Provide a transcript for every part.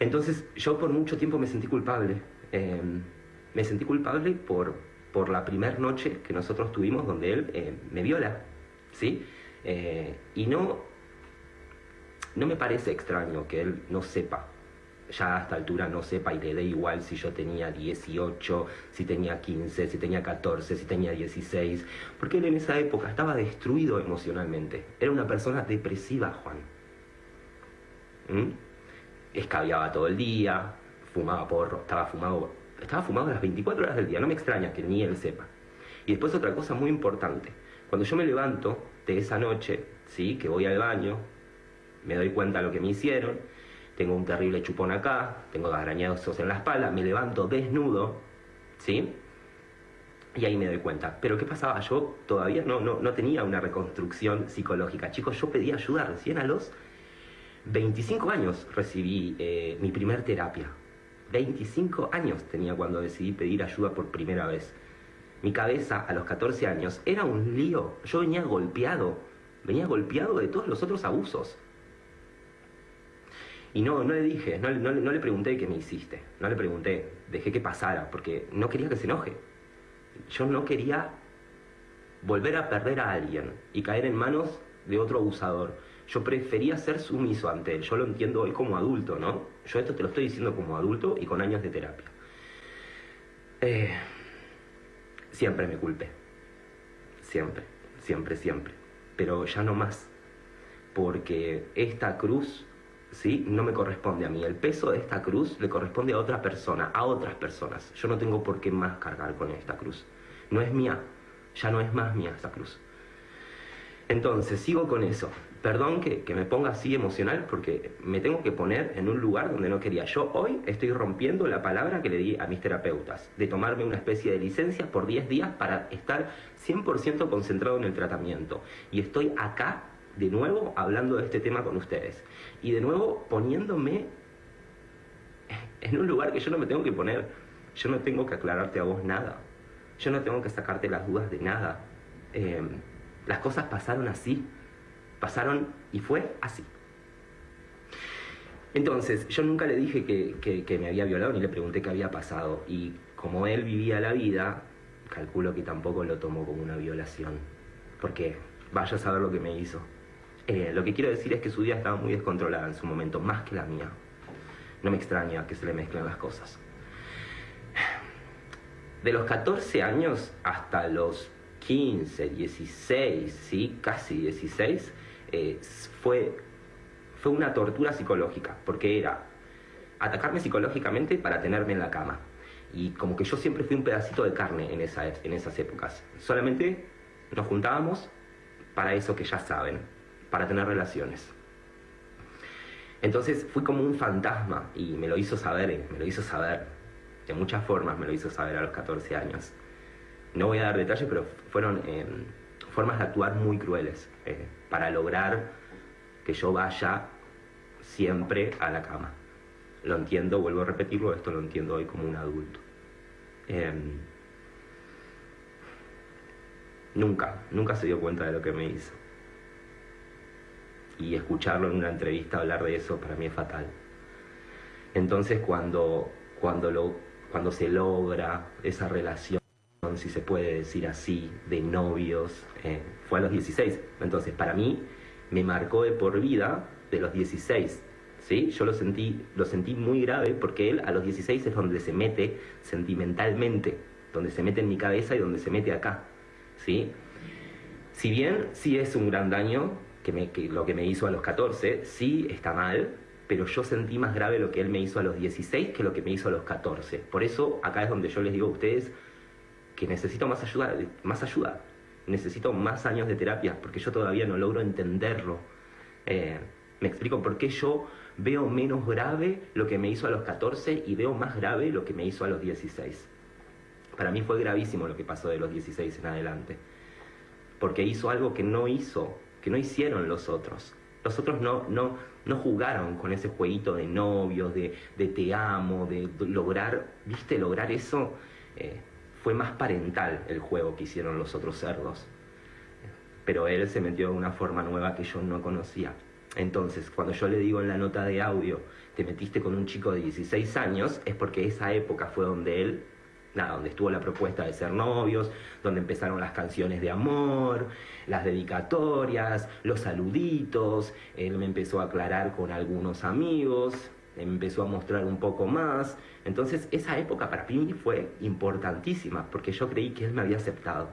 Entonces yo por mucho tiempo me sentí culpable. Eh, me sentí culpable por, por la primera noche que nosotros tuvimos donde él eh, me viola. ¿sí? Eh, y no, no me parece extraño que él no sepa ya a esta altura no sepa y le dé igual si yo tenía 18, si tenía 15, si tenía 14, si tenía 16, porque él en esa época estaba destruido emocionalmente. Era una persona depresiva, Juan. ¿Mm? Escabiaba todo el día, fumaba porro, estaba fumado, estaba fumado las 24 horas del día, no me extraña que ni él sepa. Y después otra cosa muy importante, cuando yo me levanto de esa noche, ¿sí? que voy al baño, me doy cuenta de lo que me hicieron, tengo un terrible chupón acá, tengo arañazos en la espalda, me levanto desnudo, ¿sí? Y ahí me doy cuenta. Pero ¿qué pasaba? Yo todavía no, no, no tenía una reconstrucción psicológica. Chicos, yo pedí ayuda recién a los 25 años recibí eh, mi primer terapia. 25 años tenía cuando decidí pedir ayuda por primera vez. Mi cabeza a los 14 años era un lío. Yo venía golpeado. Venía golpeado de todos los otros abusos. Y no, no le dije, no, no, le pregunté qué me hiciste, no le pregunté, dejé que pasara, porque no quería que se enoje. Yo no quería volver a perder a alguien y caer en manos de otro abusador. Yo prefería ser sumiso ante él, yo lo entiendo hoy como adulto, ¿no? Yo esto te lo estoy diciendo como adulto y con años de terapia. Eh, siempre me culpé, siempre, siempre, siempre, pero ya no más, porque esta cruz ¿sí? No me corresponde a mí. El peso de esta cruz le corresponde a otra persona, a otras personas. Yo no tengo por qué más cargar con esta cruz. No es mía, ya no es más mía esa cruz. Entonces, sigo con eso. Perdón que, me ponga así emocional porque me tengo que poner en un lugar donde no quería. Yo hoy estoy rompiendo la palabra que le di a mis terapeutas, de tomarme una especie de licencia por 10 días para estar 100% concentrado en el tratamiento. Y estoy acá de nuevo hablando de este tema con ustedes y de nuevo poniéndome en un lugar que yo no me tengo que poner. Yo no tengo que aclararte a vos nada. Yo no tengo que sacarte las dudas de nada. Em, las cosas pasaron así. Pasaron y fue así. Entonces, yo nunca le dije que, me había violado ni le pregunté qué había pasado. Y como él vivía la vida, calculo que tampoco lo tomó como una violación. Porque vaya a saber lo que me hizo. Eh, lo que quiero decir es que su vida estaba muy descontrolada en su momento, más que la mía. No me extraña que se le mezclen las cosas. De los 14 años hasta los 15, 16, ¿sí? casi 16, eh, fue, fue una tortura psicológica, porque era atacarme psicológicamente para tenerme en la cama. Y como que yo siempre fui un pedacito de carne en, en esas épocas. Solamente nos juntábamos para eso que ya saben, para tener relaciones. Entonces fui como un fantasma y me lo hizo saber, me lo hizo saber. De muchas formas me lo hizo saber a los 14 años. No voy a dar detalles, pero fueron eh, formas de actuar muy crueles eh, para lograr que yo vaya siempre a la cama. Lo entiendo, vuelvo a repetirlo, esto lo entiendo hoy como un adulto. Em, nunca, nunca se dio cuenta de lo que me hizo y escucharlo en una entrevista hablar de eso para mí es fatal. Entonces cuando, cuando, lo, cuando se logra esa relación, si se puede decir así, de novios, eh, fue a los 16. Entonces para mí me marcó de por vida de los 16. ¿sí? Yo lo sentí, lo sentí muy grave porque él a los 16 es donde se mete sentimentalmente, donde se mete en mi cabeza y donde se mete acá. ¿sí? Si bien sí es un gran daño, que, lo que me hizo a los 14, sí está mal, pero yo sentí más grave lo que él me hizo a los 16 que lo que me hizo a los 14. Por eso acá es donde yo les digo a ustedes necesito más ayuda, más ayuda. Necesito más años de terapia porque yo todavía no logro entenderlo. Eh, me explico por qué yo veo menos grave lo que me hizo a los 14 y veo más grave lo que me hizo a los 16. Para mí fue gravísimo lo que pasó de los 16 en adelante. Porque hizo algo que no hizo que no hicieron los otros. Los otros no, no, no jugaron con ese jueguito de novios, de, de te amo, de lograr, viste, lograr eso. Eh, fue más parental el juego que hicieron los otros cerdos. Pero él se metió de una forma nueva que yo no conocía. Entonces, cuando yo le digo en la nota de audio, te metiste con un chico de 16 años, es porque esa época fue donde él, nada, donde estuvo la propuesta de ser novios, donde empezaron las canciones de amor, las dedicatorias, los saluditos, él me empezó a aclarar con algunos amigos, empezó a mostrar un poco más. Entonces, esa época para mí fue importantísima, porque yo creí que él me había aceptado.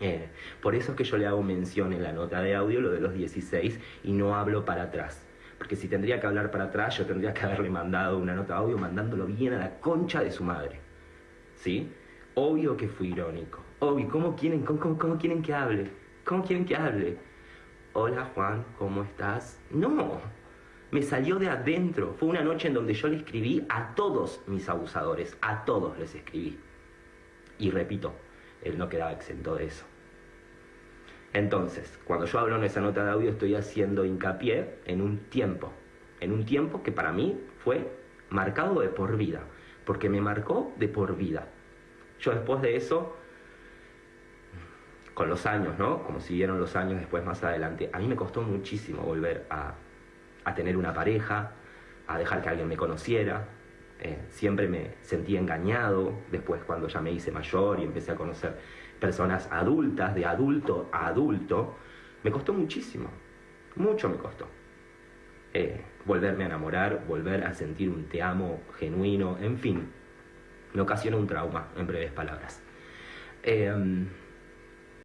Eh, por eso es que yo le hago mención en la nota de audio lo de los 16 y no hablo para atrás. Porque si tendría que hablar para atrás, yo tendría que haberle mandado una nota de audio mandándolo bien a la concha de su madre. ¿Sí? Obvio que fui irónico. Obvio, ¿cómo quieren, cómo, cómo quieren que hable? ¿Cómo quieren que hable? Hola Juan, ¿cómo estás? No, me salió de adentro. Fue una noche en donde yo le escribí a todos mis abusadores, a todos les escribí. Y repito, él no quedaba exento de eso. Entonces, cuando yo hablo en esa nota de audio estoy haciendo hincapié en un tiempo, en un tiempo que para mí fue marcado de por vida, porque me marcó de por vida. Yo después de eso, con los años, ¿no? Como siguieron los años después más adelante, a mí me costó muchísimo volver a, a tener una pareja, a dejar que alguien me conociera, eh, siempre me sentí engañado, después cuando ya me hice mayor y empecé a conocer personas adultas, de adulto a adulto, me costó muchísimo, mucho me costó. Eh, volverme a enamorar, volver a sentir un te amo genuino, en fin, me ocasionó un trauma, en breves palabras. Eh,